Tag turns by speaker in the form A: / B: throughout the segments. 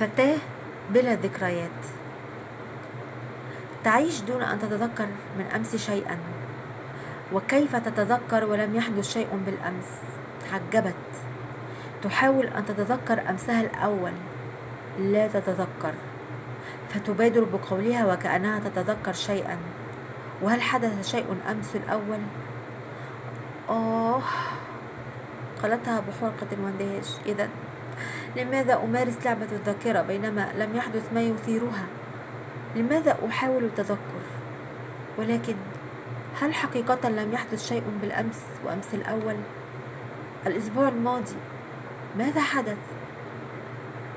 A: فتاة بلا ذكريات. تعيش دون أن تتذكر من أمس شيئا. وكيف تتذكر ولم يحدث شيء بالأمس؟ تعجبت تحاول أن تتذكر أمسها الأول. لا تتذكر. فتبادر بقولها وكأنها تتذكر شيئا. وهل حدث شيء أمس الأول؟ آه. قالتها بحرقة واندهاش إذا لماذا أمارس لعبة الذاكرة بينما لم يحدث ما يثيرها؟ لماذا أحاول التذكر؟ ولكن هل حقيقة لم يحدث شيء بالأمس وأمس الأول؟ الأسبوع الماضي ماذا حدث؟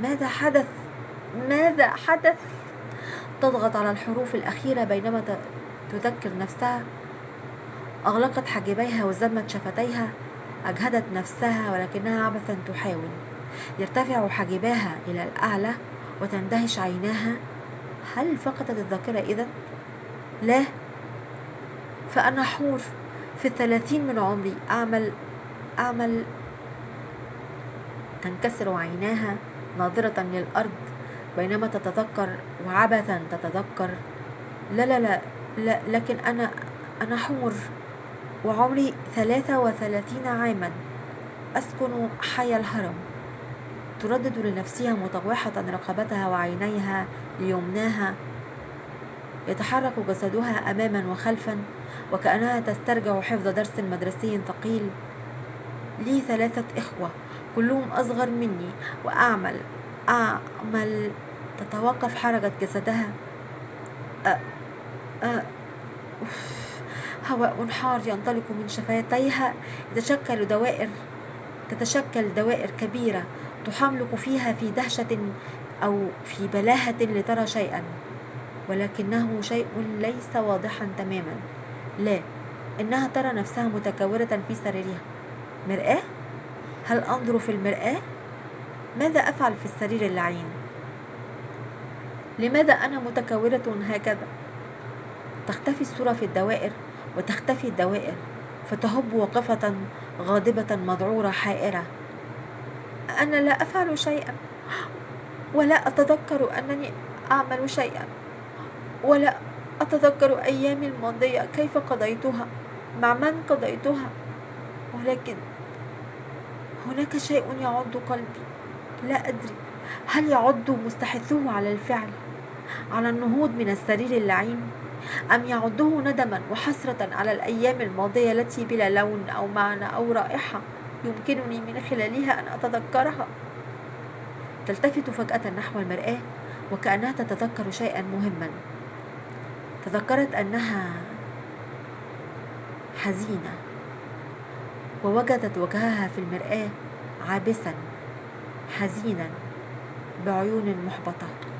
A: ماذا حدث؟ ماذا حدث؟ تضغط على الحروف الأخيرة بينما تذكر نفسها. أغلقت حاجبيها وزمت شفتيها. أجهدت نفسها ولكنها عبثا تحاول. يرتفع حاجباها إلى الأعلى وتندهش عيناها. هل فقدت الذاكرة إذا؟ لا. فأنا حور في الثلاثين من عمري. أعمل أعمل. تنكسر عيناها ناظرة للأرض بينما تتذكر وعبثا تتذكر. لا لا لا, لا لكن أنا أنا حور وعمري ثلاثة وثلاثين عاما. أسكن حي الهرم. تردد لنفسها مطوحة رقبتها وعينيها ليمناها. يتحرك جسدها أماما وخلفا وكأنها تسترجع حفظ درس مدرسي ثقيل. لي ثلاثة إخوة كلهم أصغر مني وأعمل أعمل تتوقف حركة جسدها. أ أ هواء حار ينطلق من شفتيها يتشكل دوائر. تتشكل دوائر كبيرة تحملق فيها في دهشة أو في بلاهة لترى شيئا ولكنه شيء ليس واضحا تماما لا إنها ترى نفسها متكورة في سريرها مرآة؟ هل أنظر في المرآة؟ ماذا أفعل في السرير اللعين؟ لماذا أنا متكورة هكذا؟ تختفي الصورة في الدوائر وتختفي الدوائر فتهب واقفة غاضبة مذعورة حائرة. أنا لا أفعل شيئا ولا أتذكر أنني أعمل شيئا ولا أتذكر أيامي الماضية كيف قضيتها مع من قضيتها. ولكن هناك شيء يعض قلبي. لا أدري هل يعض مستحثه على الفعل على النهوض من السرير اللعين. أم يعده ندما وحسرة على الأيام الماضية التي بلا لون أو معنى أو رائحة يمكنني من خلالها أن أتذكرها؟ تلتفت فجأة نحو المرآة وكأنها تتذكر شيئا مهما. تذكرت أنها حزينة ووجدت وجهها في المرآة عابسا حزينا بعيون محبطة.